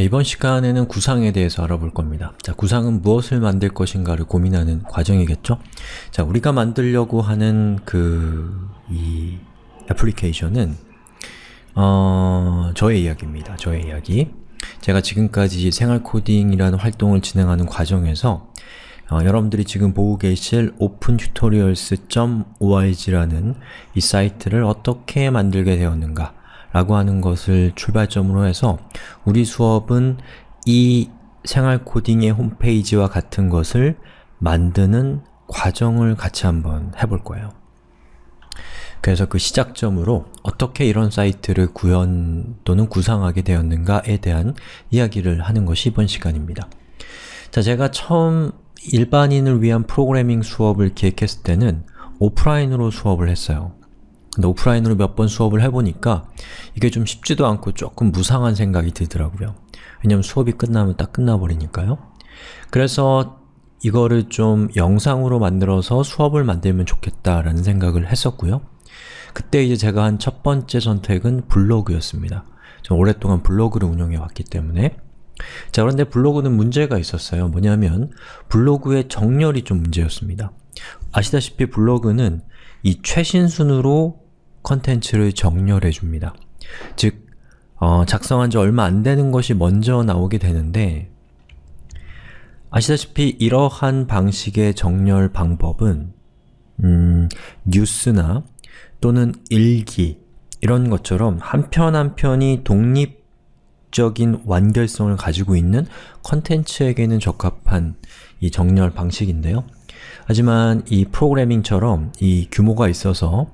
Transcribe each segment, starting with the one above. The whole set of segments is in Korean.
네, 이번 시간에는 구상에 대해서 알아볼 겁니다. 자, 구상은 무엇을 만들 것인가를 고민하는 과정이겠죠? 자, 우리가 만들려고 하는 그, 이 애플리케이션은 어, 저의 이야기입니다. 저의 이야기. 제가 지금까지 생활 코딩이라는 활동을 진행하는 과정에서 어, 여러분들이 지금 보고 계실 opentutorials.org라는 이 사이트를 어떻게 만들게 되었는가 라고 하는 것을 출발점으로 해서 우리 수업은 이 생활 코딩의 홈페이지와 같은 것을 만드는 과정을 같이 한번 해볼 거예요. 그래서 그 시작점으로 어떻게 이런 사이트를 구현 또는 구상하게 되었는가에 대한 이야기를 하는 것이 이번 시간입니다. 자, 제가 처음 일반인을 위한 프로그래밍 수업을 기획했을 때는 오프라인으로 수업을 했어요. 근데 오프라인으로 몇 번 수업을 해보니까 이게 좀 쉽지도 않고 조금 무상한 생각이 들더라고요. 왜냐면 수업이 끝나면 딱 끝나버리니까요. 그래서 이거를 좀 영상으로 만들어서 수업을 만들면 좋겠다라는 생각을 했었고요. 그때 이제 제가 한 첫 번째 선택은 블로그였습니다. 좀 오랫동안 블로그를 운영해 왔기 때문에 자 그런데 블로그는 문제가 있었어요. 뭐냐면 블로그의 정렬이 좀 문제였습니다. 아시다시피 블로그는 이 최신 순으로 컨텐츠를 정렬해 줍니다. 즉, 어, 작성한 지 얼마 안 되는 것이 먼저 나오게 되는데 아시다시피 이러한 방식의 정렬 방법은 음, 뉴스나 또는 일기 이런 것처럼 한 편 한 편이 독립적인 완결성을 가지고 있는 컨텐츠에게는 적합한 이 정렬 방식인데요. 하지만 이 프로그래밍처럼 이 규모가 있어서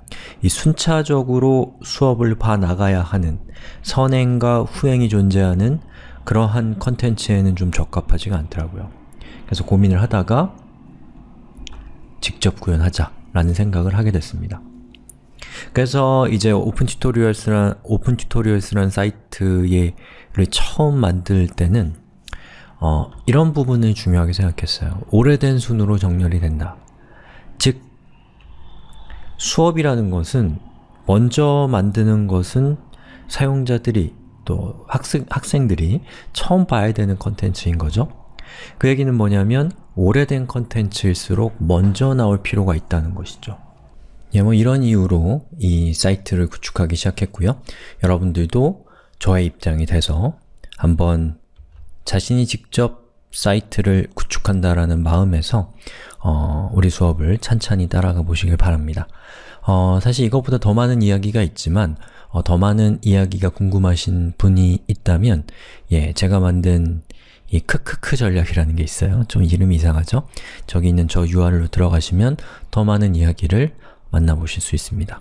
이 순차적으로 수업을 봐 나가야 하는 선행과 후행이 존재하는 그러한 컨텐츠에는 좀 적합하지가 않더라고요. 그래서 고민을 하다가 직접 구현하자 라는 생각을 하게 됐습니다. 그래서 이제 오픈 튜토리얼스란 오픈 튜토리얼스란 사이트를 처음 만들 때는 어, 이런 부분을 중요하게 생각했어요. 오래된 순으로 정렬이 된다. 즉, 수업이라는 것은 먼저 만드는 것은 사용자들이 또 학생, 학생들이 처음 봐야 되는 컨텐츠인 거죠. 그 얘기는 뭐냐면 오래된 컨텐츠일수록 먼저 나올 필요가 있다는 것이죠. 예, 뭐 이런 이유로 이 사이트를 구축하기 시작했고요. 여러분들도 저의 입장이 돼서 한번 자신이 직접 사이트를 구축한다라는 마음에서 어, 우리 수업을 찬찬히 따라가 보시길 바랍니다. 어, 사실 이것보다 더 많은 이야기가 있지만 어, 더 많은 이야기가 궁금하신 분이 있다면 예, 제가 만든 이 크크크 전략이라는 게 있어요. 좀 이름이 이상하죠? 저기 있는 저 URL로 들어가시면 더 많은 이야기를 만나보실 수 있습니다.